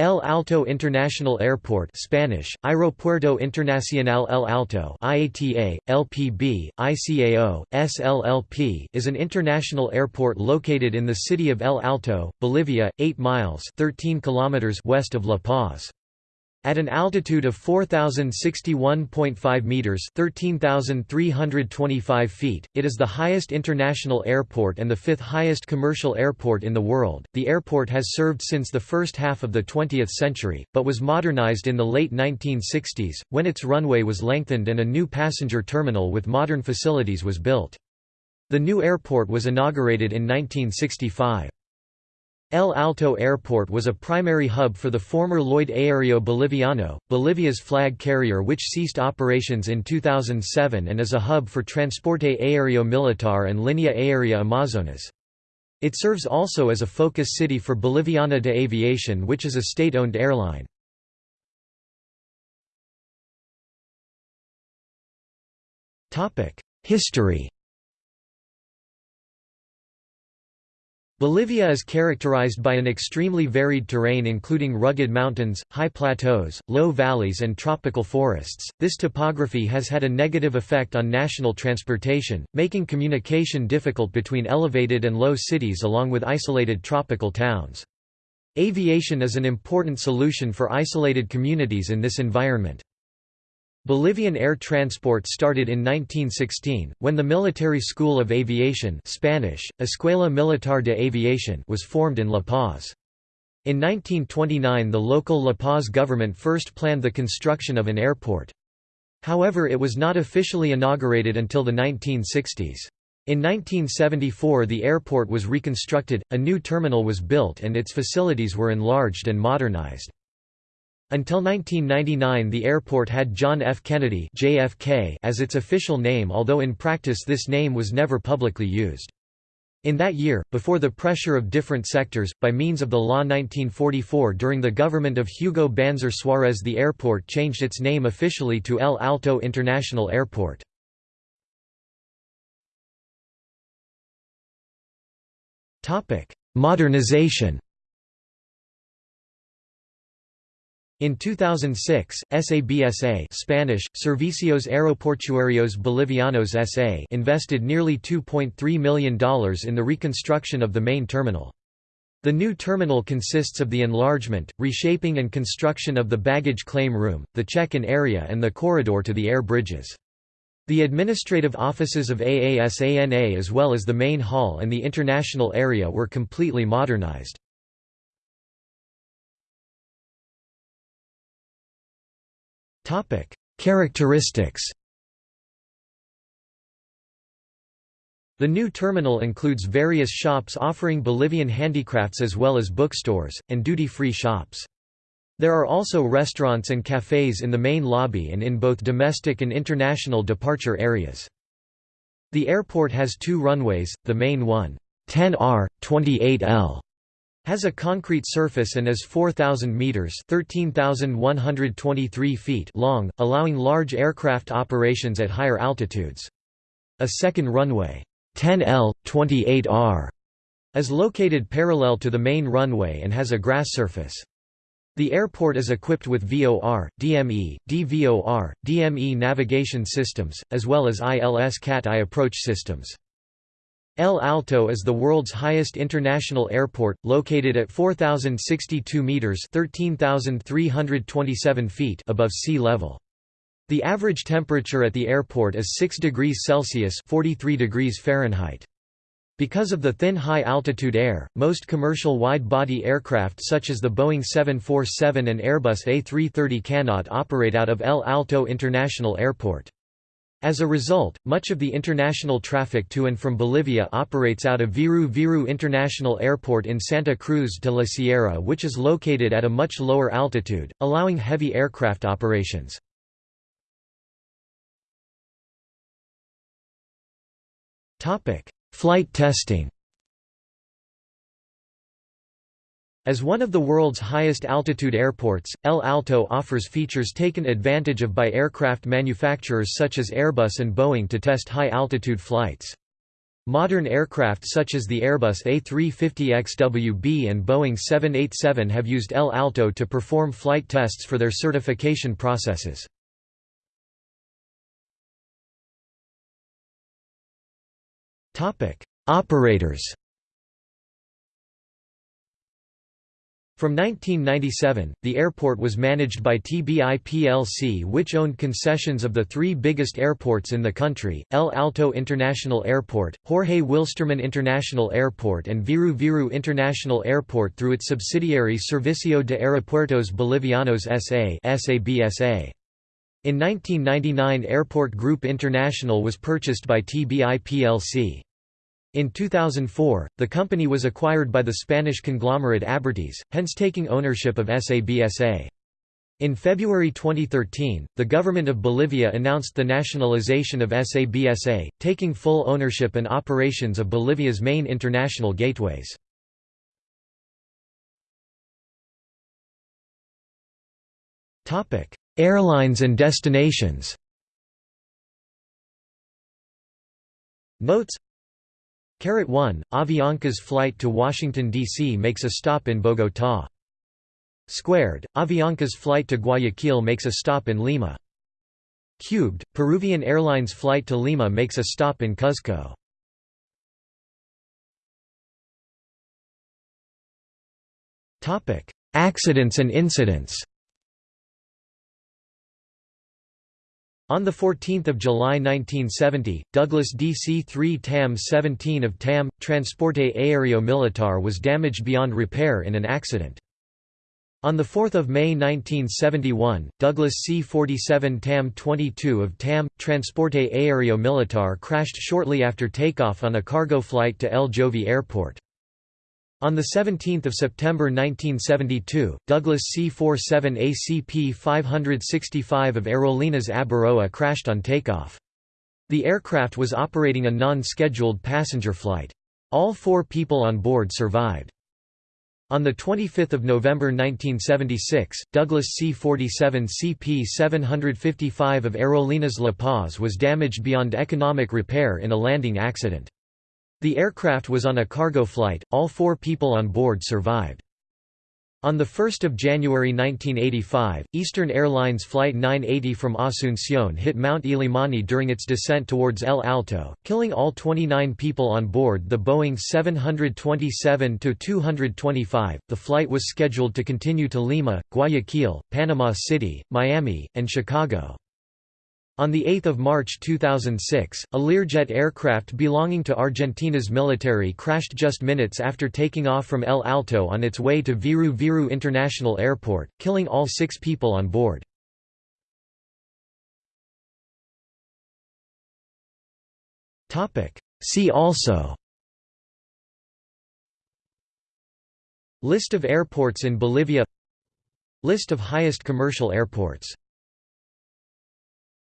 El Alto International Airport Spanish, Aeropuerto Internacional El Alto IATA, LPB, ICAO, SLLP is an international airport located in the city of El Alto, Bolivia, 8 miles 13 kilometers west of La Paz. At an altitude of 4061.5 meters, 13325 feet, it is the highest international airport and the fifth highest commercial airport in the world. The airport has served since the first half of the 20th century, but was modernized in the late 1960s when its runway was lengthened and a new passenger terminal with modern facilities was built. The new airport was inaugurated in 1965. El Alto Airport was a primary hub for the former Lloyd Aéreo Boliviano, Bolivia's flag carrier which ceased operations in 2007 and is a hub for Transporte Aéreo Militar and Línea Aérea Amazonas. It serves also as a focus city for Boliviana de Aviación which is a state-owned airline. History Bolivia is characterized by an extremely varied terrain including rugged mountains, high plateaus, low valleys and tropical forests. This topography has had a negative effect on national transportation, making communication difficult between elevated and low cities along with isolated tropical towns. Aviation is an important solution for isolated communities in this environment. Bolivian air transport started in 1916, when the Military School of Aviation Spanish, Escuela Militar de Aviación was formed in La Paz. In 1929 the local La Paz government first planned the construction of an airport. However it was not officially inaugurated until the 1960s. In 1974 the airport was reconstructed, a new terminal was built and its facilities were enlarged and modernized. Until 1999 the airport had John F. Kennedy JFK as its official name although in practice this name was never publicly used. In that year, before the pressure of different sectors, by means of the law 1944 during the government of Hugo Banzer Suarez the airport changed its name officially to El Alto International Airport. Modernization In 2006, SABSA Spanish, Servicios Aeroportuarios Bolivianos S.A. invested nearly $2.3 million in the reconstruction of the main terminal. The new terminal consists of the enlargement, reshaping and construction of the baggage claim room, the check-in area and the corridor to the air bridges. The administrative offices of AASANA as well as the main hall and the international area were completely modernized. Characteristics The new terminal includes various shops offering Bolivian handicrafts as well as bookstores, and duty-free shops. There are also restaurants and cafes in the main lobby and in both domestic and international departure areas. The airport has two runways, the main one 10R, 28L has a concrete surface and is 4,000 meters (13,123 feet) long, allowing large aircraft operations at higher altitudes. A second runway, 10L, 28R, is located parallel to the main runway and has a grass surface. The airport is equipped with VOR, DME, DVOR, DME navigation systems, as well as ILS CAT-I approach systems. El Alto is the world's highest international airport, located at 4,062 metres 13,327 feet above sea level. The average temperature at the airport is 6 degrees Celsius 43 degrees Fahrenheit. Because of the thin high-altitude air, most commercial wide-body aircraft such as the Boeing 747 and Airbus A330 cannot operate out of El Alto International Airport. As a result, much of the international traffic to and from Bolivia operates out of Viru Viru International Airport in Santa Cruz de la Sierra which is located at a much lower altitude, allowing heavy aircraft operations. Flight testing As one of the world's highest altitude airports, El Alto offers features taken advantage of by aircraft manufacturers such as Airbus and Boeing to test high-altitude flights. Modern aircraft such as the Airbus A350XWB and Boeing 787 have used El Alto to perform flight tests for their certification processes. Operators From 1997, the airport was managed by TBI plc which owned concessions of the three biggest airports in the country, El Alto International Airport, Jorge Wilstermann International Airport and Viru Viru International Airport through its subsidiary Servicio de Aeropuertos Bolivianos S.A. In 1999 Airport Group International was purchased by TBI plc. In 2004, the company was acquired by the Spanish conglomerate Abertis, hence taking ownership of SABSA. In February 2013, the government of Bolivia announced the nationalization of SABSA, taking full ownership and operations of Bolivia's main international gateways. Airlines and destinations Notes 1, Avianca's flight to Washington, D.C. makes a stop in Bogotá. Squared, Avianca's flight to Guayaquil makes a stop in Lima. Cubed, Peruvian Airlines flight to Lima makes a stop in Cuzco. Accidents and incidents On 14 July 1970, Douglas DC-3 TAM-17 of TAM, Transporte Aéreo Militar was damaged beyond repair in an accident. On 4 May 1971, Douglas C-47 TAM-22 of TAM, Transporte Aéreo Militar crashed shortly after takeoff on a cargo flight to El Jovi Airport. On 17 September 1972, Douglas C-47 ACP-565 of Aerolíneas Abaroa crashed on takeoff. The aircraft was operating a non-scheduled passenger flight. All four people on board survived. On 25 November 1976, Douglas C-47 CP-755 of Aerolíneas La Paz was damaged beyond economic repair in a landing accident. The aircraft was on a cargo flight, all four people on board survived. On 1 January 1985, Eastern Airlines Flight 980 from Asunción hit Mount Illimani during its descent towards El Alto, killing all 29 people on board the Boeing 727-225. The flight was scheduled to continue to Lima, Guayaquil, Panama City, Miami, and Chicago. On 8 March 2006, a Learjet aircraft belonging to Argentina's military crashed just minutes after taking off from El Alto on its way to Viru Viru International Airport, killing all six people on board. See also List of airports in Bolivia List of highest commercial airports